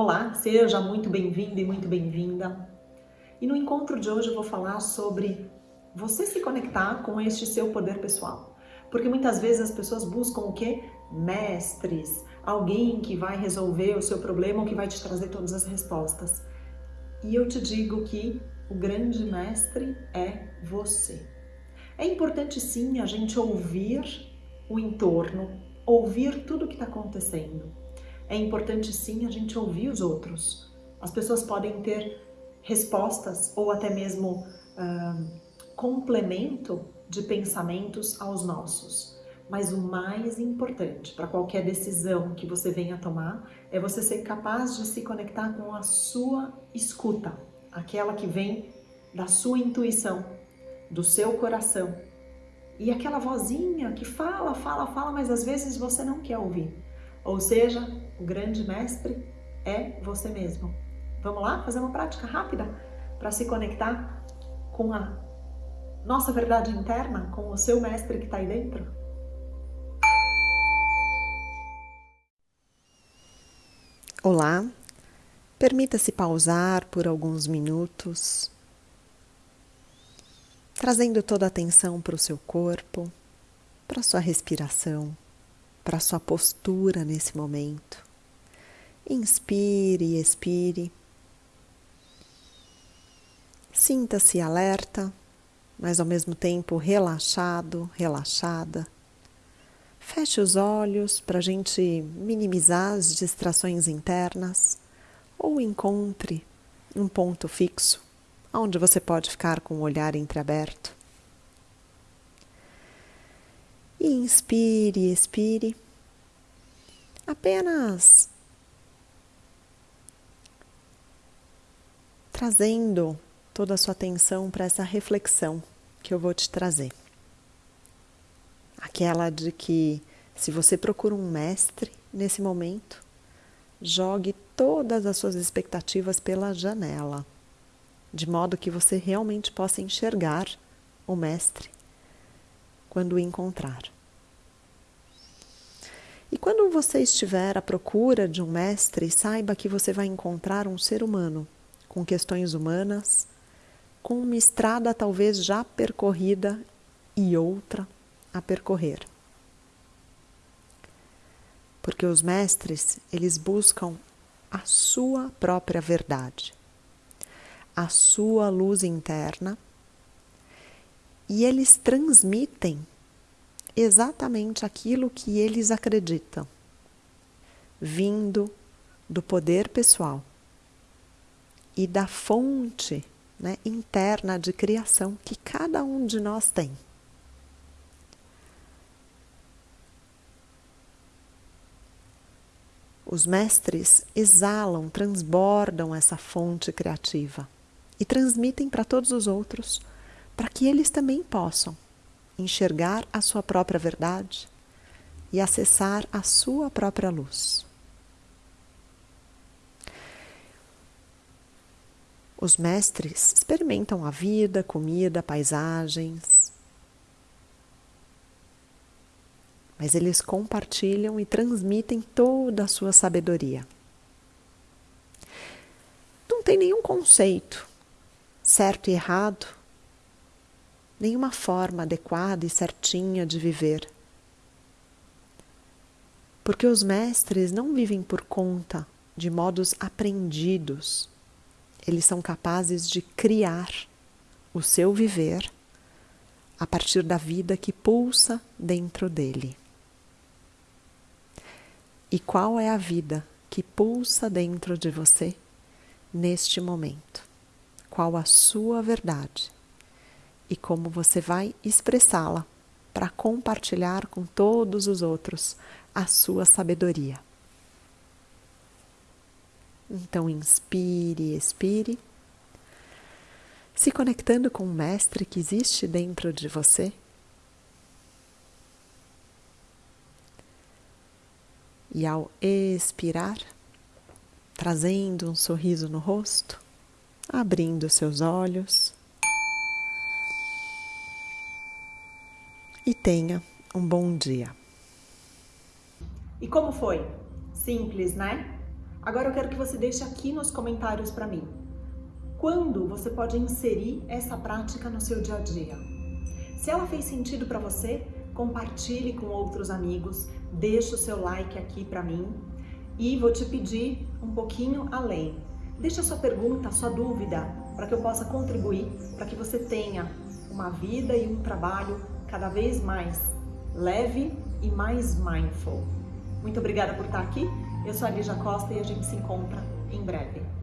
Olá, seja muito bem-vindo e muito bem-vinda. E no encontro de hoje eu vou falar sobre você se conectar com este seu poder pessoal. Porque muitas vezes as pessoas buscam o quê? Mestres, alguém que vai resolver o seu problema ou que vai te trazer todas as respostas. E eu te digo que o grande mestre é você. É importante sim a gente ouvir o entorno, ouvir tudo o que está acontecendo é importante sim a gente ouvir os outros. As pessoas podem ter respostas ou até mesmo uh, complemento de pensamentos aos nossos. Mas o mais importante para qualquer decisão que você venha tomar é você ser capaz de se conectar com a sua escuta, aquela que vem da sua intuição, do seu coração. E aquela vozinha que fala, fala, fala, mas às vezes você não quer ouvir. Ou seja, o grande mestre é você mesmo. Vamos lá fazer uma prática rápida para se conectar com a nossa verdade interna, com o seu mestre que está aí dentro? Olá, permita-se pausar por alguns minutos, trazendo toda a atenção para o seu corpo, para a sua respiração para sua postura nesse momento. Inspire e expire. Sinta-se alerta, mas ao mesmo tempo relaxado, relaxada. Feche os olhos para a gente minimizar as distrações internas ou encontre um ponto fixo onde você pode ficar com o olhar entreaberto. Inspire, expire. Apenas trazendo toda a sua atenção para essa reflexão que eu vou te trazer. Aquela de que se você procura um mestre nesse momento, jogue todas as suas expectativas pela janela, de modo que você realmente possa enxergar o mestre quando o encontrar. E quando você estiver à procura de um mestre, saiba que você vai encontrar um ser humano com questões humanas, com uma estrada talvez já percorrida e outra a percorrer. Porque os mestres, eles buscam a sua própria verdade, a sua luz interna e eles transmitem exatamente aquilo que eles acreditam, vindo do poder pessoal e da fonte né, interna de criação que cada um de nós tem. Os mestres exalam, transbordam essa fonte criativa e transmitem para todos os outros para que eles também possam enxergar a sua própria verdade e acessar a sua própria luz. Os mestres experimentam a vida, comida, paisagens, mas eles compartilham e transmitem toda a sua sabedoria. Não tem nenhum conceito certo e errado, nenhuma forma adequada e certinha de viver. Porque os mestres não vivem por conta de modos aprendidos. Eles são capazes de criar o seu viver a partir da vida que pulsa dentro dele. E qual é a vida que pulsa dentro de você neste momento? Qual a sua verdade? E como você vai expressá-la para compartilhar com todos os outros a sua sabedoria. Então, inspire, expire, se conectando com o Mestre que existe dentro de você. E ao expirar, trazendo um sorriso no rosto, abrindo seus olhos. E tenha um bom dia. E como foi? Simples, né? Agora eu quero que você deixe aqui nos comentários para mim. Quando você pode inserir essa prática no seu dia a dia? Se ela fez sentido para você, compartilhe com outros amigos, deixe o seu like aqui para mim e vou te pedir um pouquinho além. Deixe a sua pergunta, a sua dúvida, para que eu possa contribuir, para que você tenha uma vida e um trabalho cada vez mais leve e mais mindful. Muito obrigada por estar aqui. Eu sou a Lígia Costa e a gente se encontra em breve.